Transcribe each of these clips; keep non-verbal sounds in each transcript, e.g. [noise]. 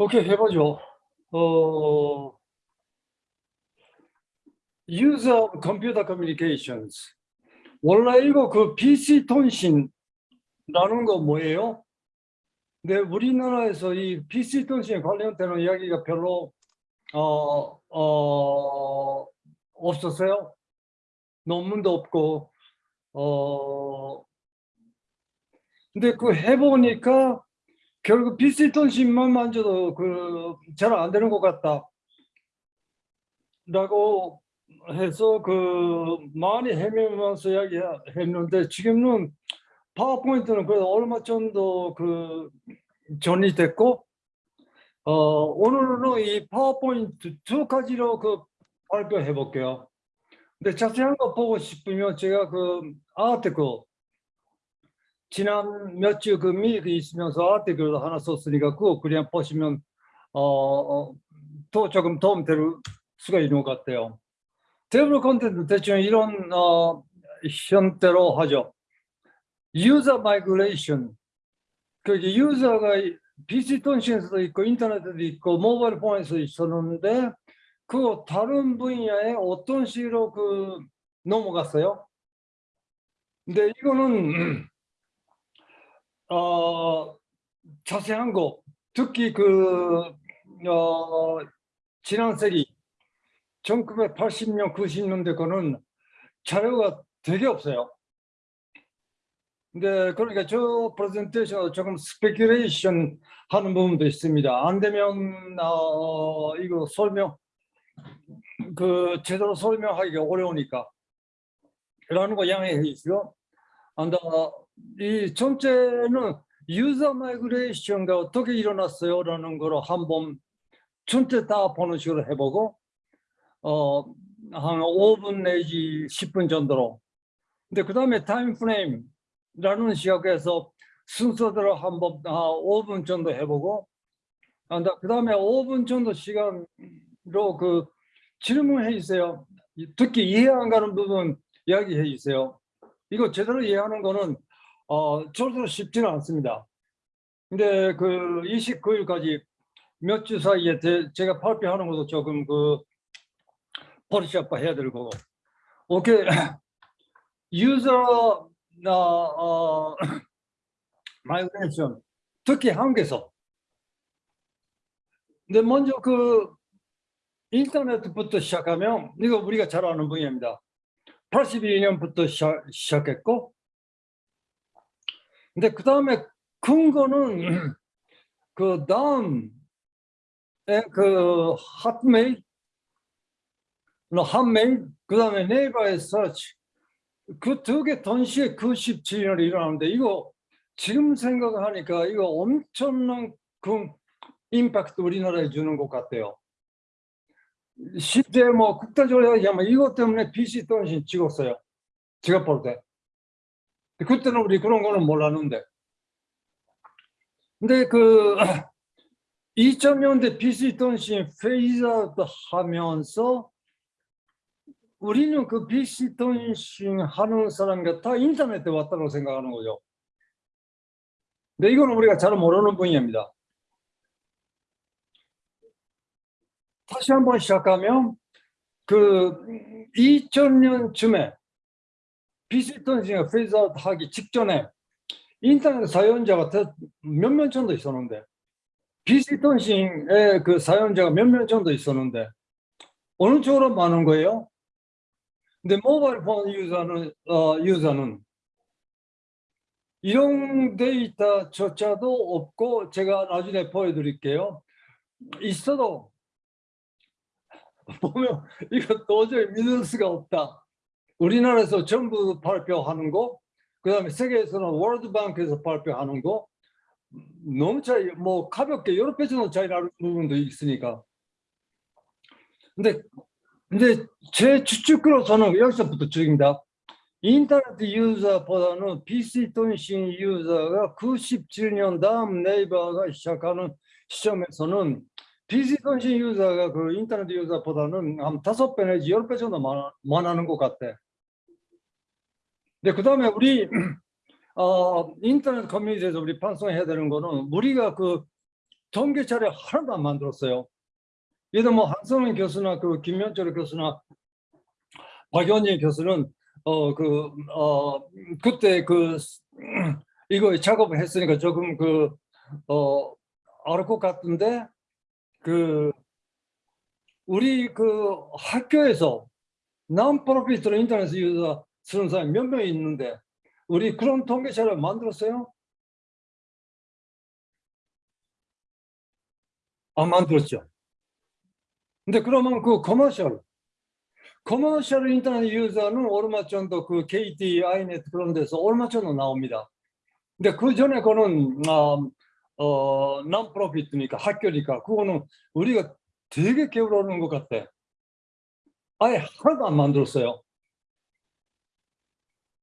오케이 해보죠. 어, User Computer Communications. 원래 이거 그 PC 통신라는 거 뭐예요? 근데 우리나라에서 이 PC 통신 관련되는 이야기가 별로 어, 어, 없었어요. 논문도 없고 어, 근데 그 해보니까 결국 통신만 만져도 그 잘 안 되는 것 같다. 라고 해서 그 많이 헤매면서 이야기했는데 지금은 파워포인트는 그래도 얼마 정도 그 정리됐고 어 오늘은 이 파워포인트 두 가지로 그 발표해 볼게요. 근데 자세한 거 보고 싶으면 제가 그 아티클 지난 몇 주 그 미국 있으면서 article도 하나 썼으니까 그거 그냥 보시면 어, 어, 또 조금 도움 될 수가 있는 것 같아요. table contents 대충 이런 어, 형태로 하죠. user migration. 그 user가 PC 통신에서도 있고 인터넷에도 있고 mobile phone에서 있었는데 그 다른 분야에 어떤 식으로 그 넘어갔어요. 근데 이거는 [clears throat] 어, 자세한 거 특히 그 어, 지난 세기 1980년 90년대 거는 자료가 되게 없어요. 근데 그러니까 저 프레젠테이션 조금 speculation 하는 부분도 있습니다. 안 되면 어, 이거 설명 그 제대로 설명하기가 어려우니까 라는 거 양해해 주시고 안다 이 전체는 user migration가 어떻게 일어났어요? 라는 거로 한번 전체 다 보는 식으로 해보고 어, 한 5분 내지 10분 정도로. 근데 그 다음에 time frame라는 시각에서 순서대로 한번 한 5분 정도 해보고 그 다음에 5분 정도 시간으로 그 질문해 주세요. 특히 이해 안 가는 부분 이야기해 주세요. 이거 제대로 이해하는 거는 어, 저도 쉽지는 않습니다. 근데 그 29일까지 몇 주 사이에 제, 제가 발표하는 것도 조금 그 버리샵 해야 될 거고. 오케이. [clears throat] 유저 어, 어, [clears throat] migration 특히 한국에서 근데 먼저 그 인터넷부터 시작하면 이거 우리가 잘 아는 분야입니다. 82년부터 시작, 시작했고 근데 그 다음에 근거는 [clears throat] 그 다음에 그 Hotmail, Hotmail, 그 다음에 네이버의 서치 그 두 개 동시에 97년에 일어나는데 이거 지금 생각하니까 이거 엄청난 그 임팩트 우리나라에 주는 것 같아요. 실제 뭐 국가적으로 얘기하면 이것 때문에 PC 통신 죽었어요. 제가 볼 때. 그때는 우리 그런 거는 몰랐는데. 근데 그 2000년대 PC 통신 phase out 하면서 우리는 그 PC 통신 하는 사람이 다 인터넷에 왔다고 생각하는 거죠. 근데 이거는 우리가 잘 모르는 분야입니다. 다시 한번 시작하면 그 2000년쯤에 PC 통신이 phase out 하기 직전에 인터넷 사용자가 몇명 정도 있었는데 통신의 그 사용자가 몇명 정도 있었는데 어느 쪽으로 많은 거예요? 근데 모바일 폰 유저는 어, 유저는 이런 데이터조차도 없고 제가 나중에 보여드릴게요. 있어도 [laughs] 보면 이거 도저히 믿을 수가 없다. 우리나라에서 전부 발표하는 거, 그 다음에 세계에서는 월드뱅크에서 발표하는 거, 너무 차이, 뭐 가볍게 여러 배 정도 차이 나는 부분도 있으니까. 근데, 근데 제 추측으로서는 여기서부터 추측입니다. 인터넷 유저보다는 PC 통신 유저가 97년 다음 네이버가 시작하는 시점에서는 PC 통신 유저가 그 인터넷 유저보다는 한 다섯 배 내지 열 배 정도 많아, 많아는 것 같아. 네, 그 다음에 우리 [clears throat] 어, 인터넷 커뮤니티에서 우리 방송해야 되는 거는 우리가 그 자료 하나도 안 만들었어요. 얘도 뭐 한성은 교수나 그 김현철 교수나 박연희 교수는 어 그 어 그때 그 [clears throat] 이거 작업을 했으니까 조금 그어 알을 것 같은데 그 우리 그 학교에서 non-profit로 인터넷 user 쓰는 사람이 몇 명 있는데 우리 그런 통계 자료 만들었어요? 안 만들었죠. 근데 그러면 그 commercial commercial 인터넷 user는 얼마 정도 그 KT, 아이넷 그런 데서 얼마 정도 나옵니다. 근데 그 전에 그거는 어, 어, non-profit니까 학교니까 그거는 우리가 되게 게으르는 것 같아. 아예 하나도 안 만들었어요.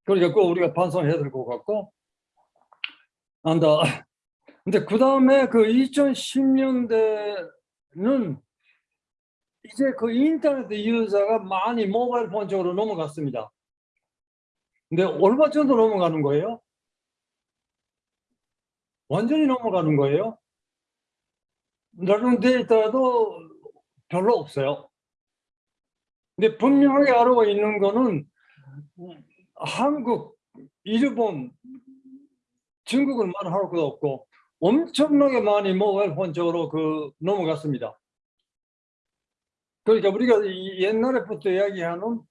그러니까 그 우리가 반성해야 될 것 같고 안다. 근데 그 다음에 그 2010년대는 이제 그 인터넷 유저가 많이 모바일 폰 쪽으로 넘어갔습니다. 근데 얼마 정도 넘어가는 거예요? 완전히 넘어가는 거예요? 다른 데이터도 별로 없어요. 근데 분명하게 알고 있는 거는 한국, 일본, 중국은 말할 것도 없고 엄청나게 많이 모바일 폰 쪽으로 그 넘어갔습니다. 그러니까 우리가 옛날에부터 이야기하는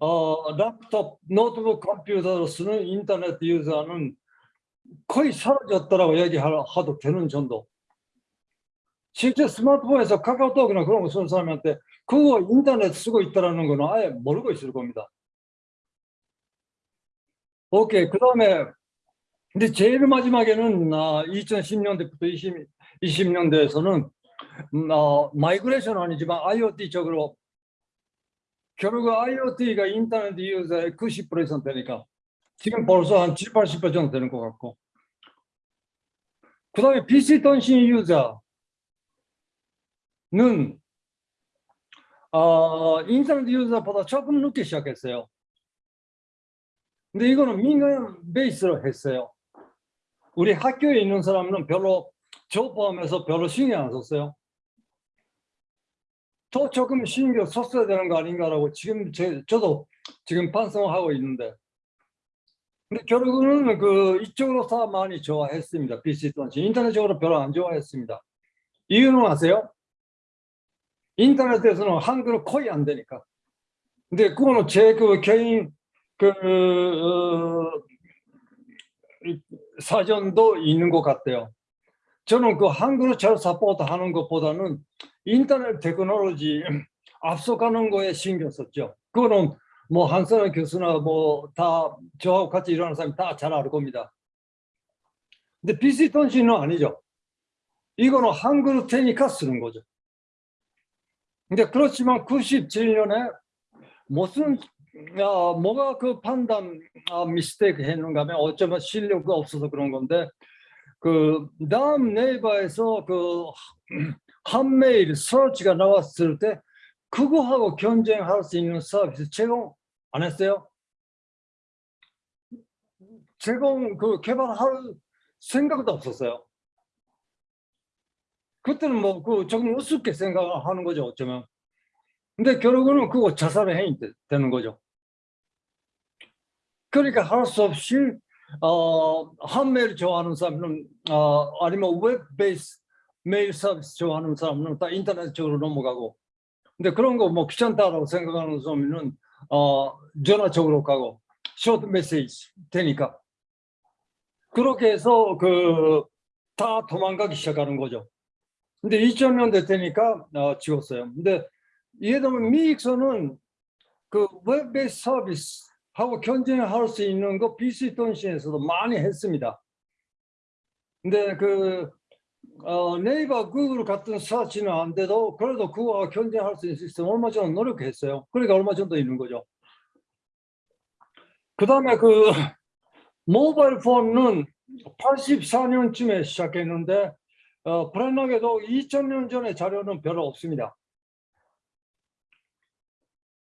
어, laptop, 노트북 컴퓨터로 쓰는 인터넷 유저는 거의 사라졌다라고 얘기하도 되는 정도. 실제 스마트폰에서 카카오톡이나 그런 거 쓰는 사람한테 그거 인터넷 쓰고 있다는 거는 아예 모르고 있을 겁니다. 오케이. 그 다음에 근데 제일 마지막에는 아, 2010년대부터 20, 20년대에서는 음, 어, migration 아니지만 IoT 쪽으로 결국 IoT가 인터넷 유저의 90% 이상 되니까 지금 벌써 한 7, 80% 정도 되는 것 같고 그 다음에 PC 통신 유저는 어, 인터넷 유저보다 조금 늦게 시작했어요. 근데 이거는 민간 베이스로 했어요. 우리 학교에 있는 사람은 별로 저 포함해서 별로 신경 안 썼어요. 더 조금 신경 썼어야 되는 거 아닌가라고 지금 제, 저도 지금 반성하고 있는데 근데 결국은 그 이쪽으로 다 많이 좋아했습니다. PC 통신 인터넷적으로 별로 안 좋아했습니다. 이유는 아세요? 인터넷에서는 한글은 거의 안 되니까. 근데 그거는 제 그 개인 그 어, 사전도 있는 것 같아요. 저는 그 한글을 잘 사포트 하는 것보다는 인터넷 테크놀로지 앞서가는 거에 신경 썼죠. 그거는 뭐 한선호 교수나 뭐 다 저하고 같이 일하는 사람이 다 잘 알 겁니다. 근데 PC 통신은 아니죠. 이거는 한글 테니까 쓰는 거죠. 근데 그렇지만 97년에 무슨 야, 뭐가 그 판단 아, 미스테이크 했는가 하면 어쩌면 실력이 없어서 그런 건데 그 다음 네이버에서 그 한메일 서치가 나왔을 때 그거하고 경쟁할 수 있는 서비스 제공 안 했어요? 제공 그 개발할 생각도 없었어요. 그때는 뭐 그 조금 우습게 생각하는 거죠 어쩌면. 근데 결국은 그거 자살의 행위 되는 거죠. 그러니까 할 수 없이 어, 한메일 좋아하는 사람은 어, 아니면 웹 베이스 메일 서비스 좋아하는 사람은 다 인터넷 쪽으로 넘어가고 근데 그런 거 뭐 귀찮다라고 생각하는 사람은 어, 전화 쪽으로 가고 쇼트 메시지 되니까 그렇게 해서 그 다 도망가기 시작하는 거죠. 근데 2000년대 되니까 어, 지웠어요. 근데 예를 들면 미익서는 그웹 베이스 서비스 하고 경쟁할 수 있는 거 BC 통신에서도 많이 했습니다. 근데 그 어, 네이버, 구글 같은 서치는 안 돼도 그래도 그거와 경쟁할 수 있는 시스템 얼마 정도 노력했어요. 그러니까 얼마 정도 있는 거죠. 그 다음에 그 [laughs] 모바일 폰은 84년쯤에 시작했는데 어, 불안하게도 2000년 전에 자료는 별로 없습니다.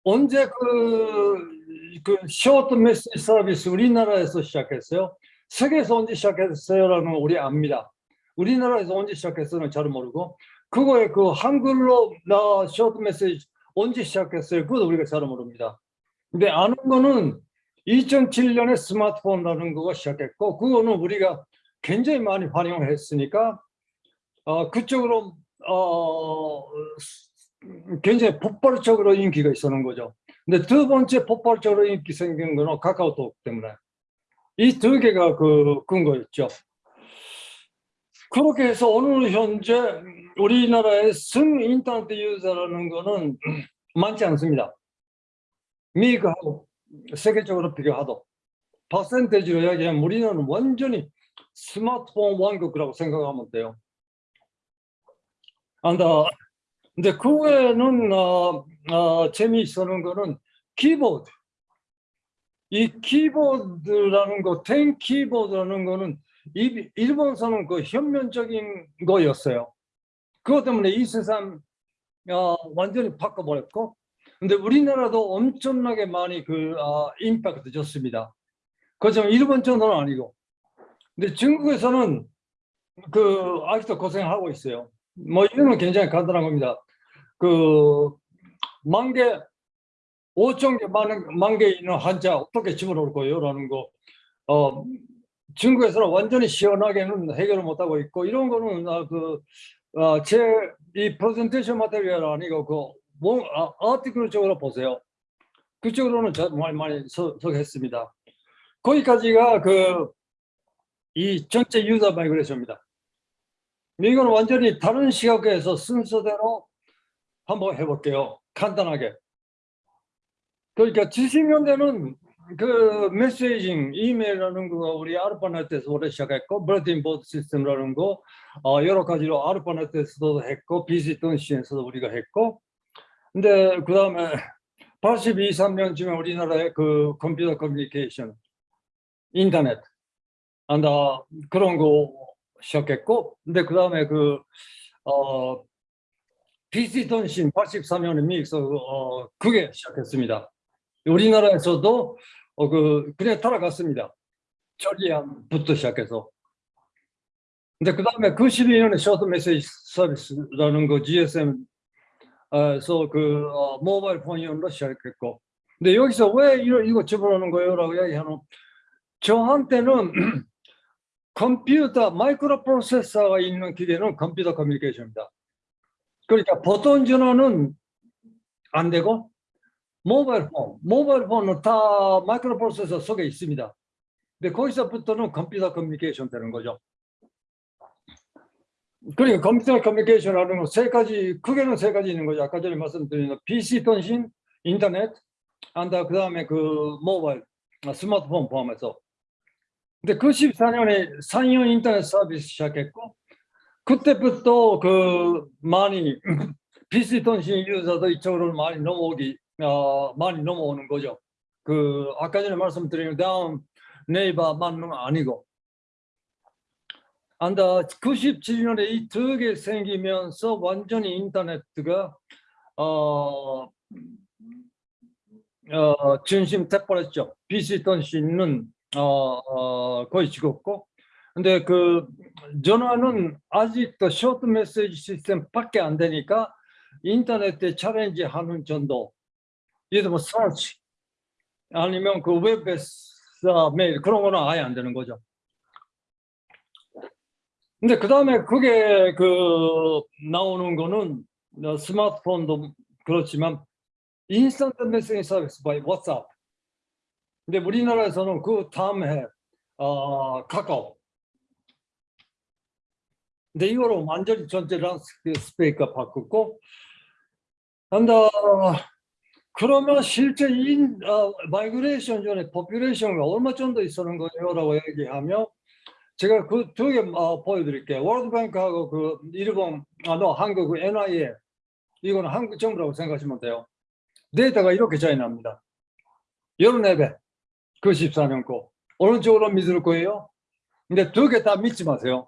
언제 그, 그 쇼트 메시지 서비스 우리나라에서 시작했어요? 세계에서 언제 시작했어요? 라는 우리 압니다. 우리나라에서 언제 시작했어는 잘 모르고 그거에 그 한글로 나 쇼트 메시지 언제 시작했어요? 그것도 우리가 잘 모릅니다. 근데 아는 거는 2007년에 스마트폰이라는 거가 시작했고 그거는 우리가 굉장히 많이 활용했으니까 어, 그쪽으로 어, 굉장히 폭발적으로 인기가 있었는 거죠. 근데 두 번째 폭발적으로 인기 생긴 거는 카카오톡 때문에 이 두 개가 그 근거였죠. 그렇게 해서 오늘 현재 우리나라의 승 인터넷 유저라는 거는 [clears throat] 많지 않습니다. 미국하고 세계적으로 비교하도 퍼센테이지로 이야기하면 우리는 완전히 스마트폰 왕국이라고 생각하면 돼요. 안다. 근데 그 외에는 어, 어, 재미있는 거는 키보드. 이 키보드라는 거, 텐 키보드라는 거는 이, 일본에서는 그 현면적인 거였어요. 그것 때문에 이 세상 어, 완전히 바꿔버렸고, 근데 우리나라도 엄청나게 많이 그 어, 임팩트 줬습니다. 그렇지만 일본 정도는 아니고, 근데 중국에서는 그 아직도 고생하고 있어요. 뭐건 굉장히 간단한 겁니다. 그 만개 5천 개만개 있는 한자 어떻게 집어넣을 거예요? 라는 거. 어, 중국에서는 완전히 시원하게는 해결을 못하고 있고 이런 거는 아, 그, 어, 제 프레젠테이션 material 아니고 그 뭐, 아, article 쪽으로 보세요. 그쪽으로는 정말 많이 서, 서했습니다. 거기까지가 그 이 전체 user migration입니다. 이건 완전히 다른 시각에서 순서대로 한번 해볼게요. 간단하게. 그러니까 70년대는 그 messaging, 이메일이라는 거 우리 ARPANET에서 오래 시작했고 bulletin board system이라는 거 어, 여러 가지로 ARPANET에서도 했고 PC 통신에서도 우리가 했고 근데 그 다음에 82, 3년쯤에 우리나라의 그 컴퓨터 커뮤니케이션, 인터넷 안다 그런 거 시작했고 근데 그 다음에 그 어, 통신 83년에 미국에서 어, 그게 시작했습니다. 우리나라에서도 어, 그 그냥 따라갔습니다. 저리안부터 시작해서. 근데 그 다음에 92년에 쇼트 메시지 서비스라는 거 GSM에서 그 어, 모바일 폰이온로 시작했고. 근데 여기서 왜 이거, 이거 집어넣는 거예요? 라고 얘기하는 저한테는 [clears throat] 컴퓨터 마이크로 프로세서가 있는 기계는 컴퓨터 커뮤니케이션입니다. 그러니까 보통 전화는 안 되고 mobile phone, mobile phone은 다 마이크로 프로세서 속에 있습니다. 근데 거기서부터는 컴퓨터 커뮤니케이션 되는 거죠. 그러니까 컴퓨터 커뮤니케이션 하는 건 세 가지, 크게는 세 가지 있는 거죠. 아까 전에 말씀드린 PC 통신, 인터넷, 안다 그 다음에 그 모바일, 스마트폰 포함해서. 근데 그 14년에 상용 인터넷 서비스 시작했고 그때부터 그 많이 [clears throat] PC 통신 유저도 이쪽으로 많이 넘어오기 어, 많이 넘어오는 거죠. 그 아까 전에 말씀드린 다음 네이버만 아니고 안다 97년에 이 두 개 생기면서 완전히 인터넷가 어, 어 중심 돼버렸죠. PC 통신은 어, 어, 거의 죽었고. 근데 그 전화는 아직도 short message system 밖에 안 되니까 인터넷에 challenge 하는 정도 예를 들면 서치 아니면 그 웹에서 메일 그런 거는 아예 안 되는 거죠. 근데 그 다음에 그게 그 나오는 거는 스마트폰도 그렇지만 instant message service by WhatsApp 근데 우리나라에서는 그 다음에 어, 카카오. 근데 이거로 완전히 전체 landscape가 바꿨고, 근데 그러면 실제 인 어, migration 전에 population이 얼마 정도 있었는 거예요라고 얘기하면 제가 그 두 개 어, 보여드릴게요. 월드뱅크하고 그 일본, 아, 너 한국 그 NIA 이거는 한국 정부라고 생각하시면 돼요. 데이터가 이렇게 차이 납니다. 14배. 그 14년 거. 어느 쪽으로 믿을 거예요? 근데 두 개 다 믿지 마세요.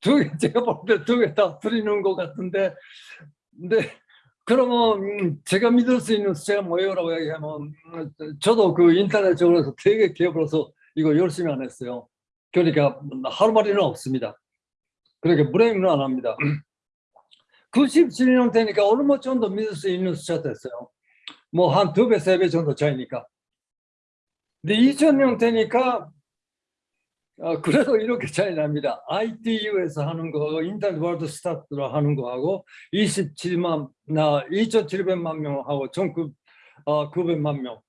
두 개, 제가 볼 때 두 개다 드리는 것 같은데, 근데 그러면 음, 제가 믿을 수 있는 숫자가 뭐예요라고 얘기하면 저도 그 인터넷 쪽으로서 되게 기업으로서 이거 열심히 안 했어요. 그러니까 하루만리는 없습니다. 그렇게 불행은 안 합니다. [clears throat] 97년 되니까 얼마 정도 믿을 수 있는 숫자 됐어요. 뭐 한 두 배, 세 배 정도 차이니까. 근데 2000년 되니까 어, 그래도 이렇게 차이 납니다. ITU에서 하는 거, 인터넷 월드 스타트로 하는 거하고 27만, 나 2,700만 명하고 전국 어, 900만 명.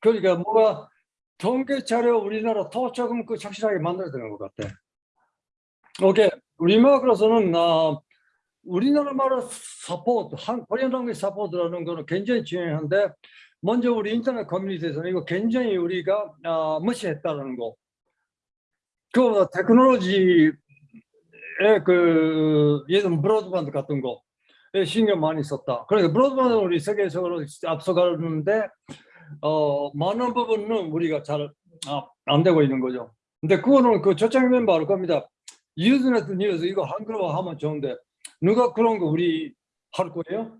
그러니까 뭐가 통계 자료 우리나라 더 조금 그 확실하게 만들어야 되는 것 같아. 오케이. 우리나라로서는 어, 우리나라 말로 support, 한 Korean language support라는 거는 굉장히 중요한데 먼저 우리 인터넷 커뮤니티에서는 이거 굉장히 우리가 어, 무시했다는 거. 그 technology의 그 예전 broadband 같은 거에 신경 많이 썼다. 그러니까 broadband 우리 세계적으로 앞서가는데 어, 많은 부분은 우리가 잘안 아, 되고 있는 거죠. 근데 그거는 그 초창 멤버 할 겁니다. 유즈네트 뉴스 이거 한글로 하면 좋은데 누가 그런 거 우리 할 거예요?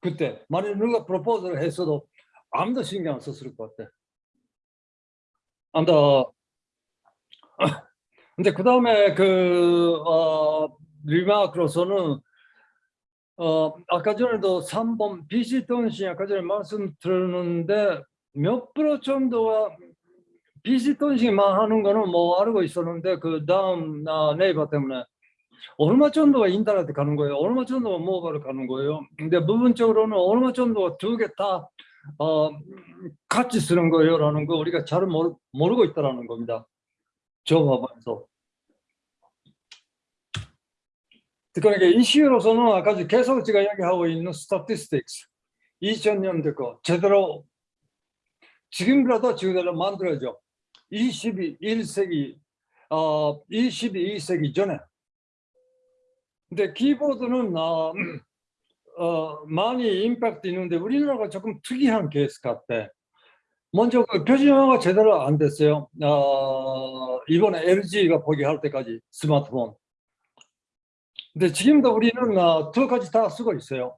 그때 만약 누가 프로포즈를 했어도 아무도 신경 안 썼을 것 같아. 아무도 [clears throat] 근데 그 다음에 그 어, 리마크로서는 어, 아까 전에도 3번 BC 통신 아까 전에 말씀드렸는데 몇 프로 정도가 BC 통신만 하는 거는 뭐 알고 있었는데 그 다음 아, 네이버 때문에 얼마 정도가 인터넷 가는 거예요? 얼마 정도가 모바일 가는 거예요? 근데 부분적으로는 얼마 정도가 두 개다 어, 같이 쓰는 거예요? 라는 거 우리가 잘 모르, 모르고 있다는 겁니다. 저하면서 그러니까 이슈로서는 아까 계속 제가 이야기하고 있는 statistics 2000년대 거 제대로 지금이라도 제대로 만들어져 21세기 어 22세기 전에 근데 키보드는 어, 어, 많이 임팩트 있는데 우리나라가 조금 특이한 케이스 같아 먼저 그 표준화가 제대로 안 됐어요 어, 이번에 LG가 포기할 때까지 스마트폰 근데 지금도 우리는 어, 두 가지 다 쓰고 있어요.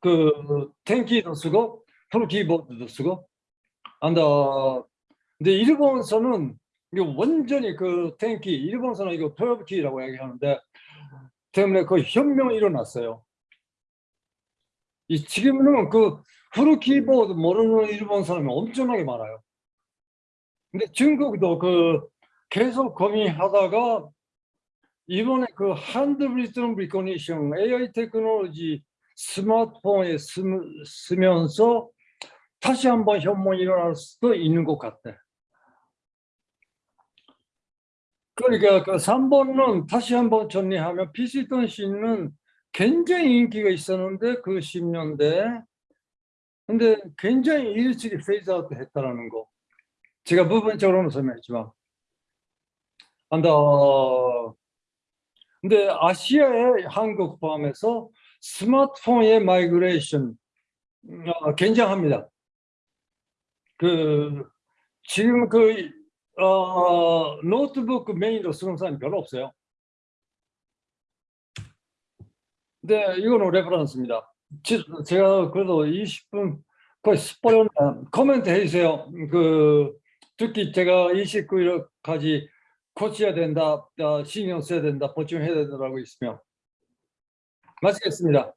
그 텐키도 쓰고 풀 키보드도 쓰고. 안다. 근데 일본서는 이거 완전히 그 텐키 일본서는 이거 12키라고 얘기하는데 때문에 그 혁명이 일어났어요. 이 지금은 그 후르 키보드 모르는 일본 사람이 엄청나게 많아요. 근데 중국도 그 계속 고민하다가 이번에 그 handwritten recognition AI technology 스마트폰에 쓰, 쓰면서 다시 한번 혁명이 일어날 수도 있는 것 같아. 그러니까 그 3번은 다시 한번 정리하면 PC 통신은 굉장히 인기가 있었는데 그 10년대. 근데 굉장히 일찍이 phase out 했다라는 거. 제가 부분적으로는 설명했지만. 안다 근데 아시아의 한국 포함해서 스마트폰의 migration 어, 굉장합니다. 그 지금 그 어, 노트북 메인으로 쓰는 사람이 별로 없어요. 네, 이거는 reference입니다. 제가 그래도 20분 거의 스포였나 코멘트 해주세요. 그 특히 제가 29일까지 고쳐야 된다, 어, 신경 써야 된다, 보충해야 된다라고 있으면 마치겠습니다.